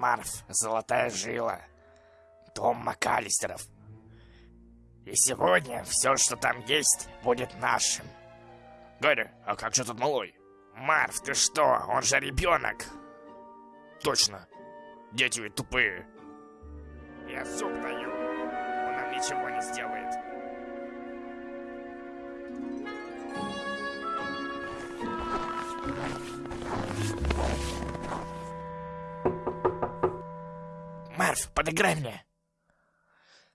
Марв, золотая жила. Дом МакАлистеров. И сегодня все, что там есть, будет нашим. Гарри, а как же тот малой? Марв, ты что? Он же ребенок. Точно. Дети ведь тупые. Я зуб даю. Он нам ничего не сделает. Марв, подыграй мне.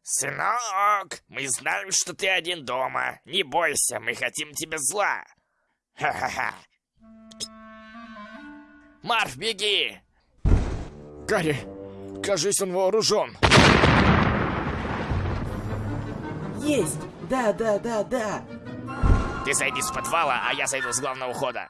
Сынок, мы знаем, что ты один дома. Не бойся, мы хотим тебе зла. Ха-ха-ха. Марв, беги! Гарри, кажись, он вооружен. Есть! Да, да, да, да! Ты зайди с подвала, а я зайду с главного хода.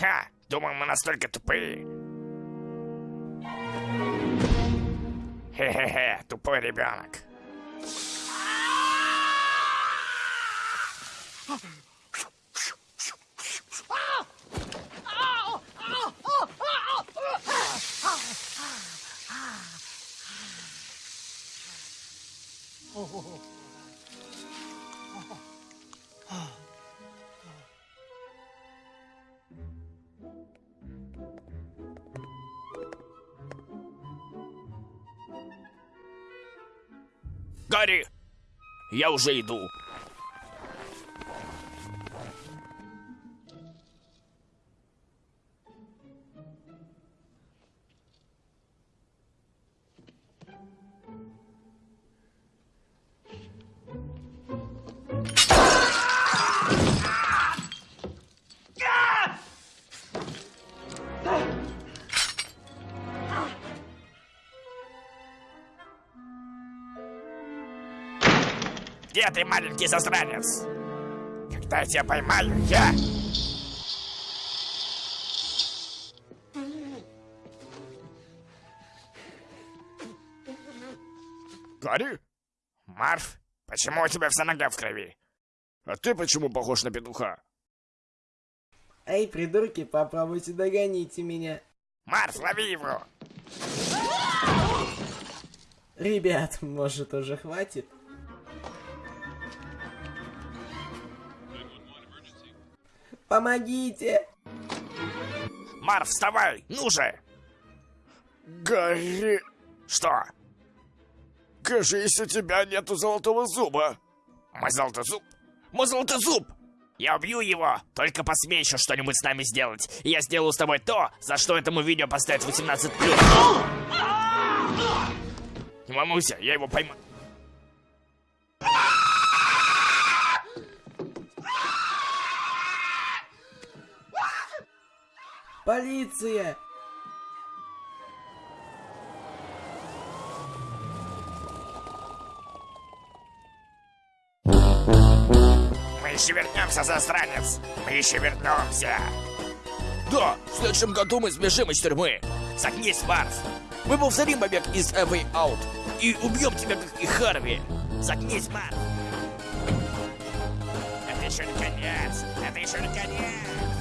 Ха! Думал, мы настолько тупые. Хе-хе-хе, тупой ребенок. Гарри, я уже иду. Где ты, маленький засранец? Когда я тебя поймаю, я... Гарри? Марф, почему у тебя вся нога в крови? А ты почему похож на петуха? Эй, придурки, попробуйте догоните меня. Марф, лови его! Ребят, может уже хватит? Помогите! Марф, вставай! Ну же! Гарри, Что? кажись, у тебя нету золотого зуба. Мой золотой зуб? Мой золотой зуб! Я убью его! Только посмей еще что-нибудь с нами сделать. И я сделаю с тобой то, за что этому видео поставят 18+. Не волнуйся, я его поймаю. Полиция! Мы еще вернемся, засранец! Мы еще вернемся! Да, в следующем году мы сбежим из тюрьмы. Загнись, Марф! Мы повторим побег из A Way Out и убьем тебя, как и Харви. Загнись, Марф! Это еще не конец! Это еще не конец!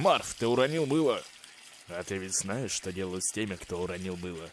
Марф, ты уронил мыло. А ты ведь знаешь, что делают с теми, кто уронил мыло?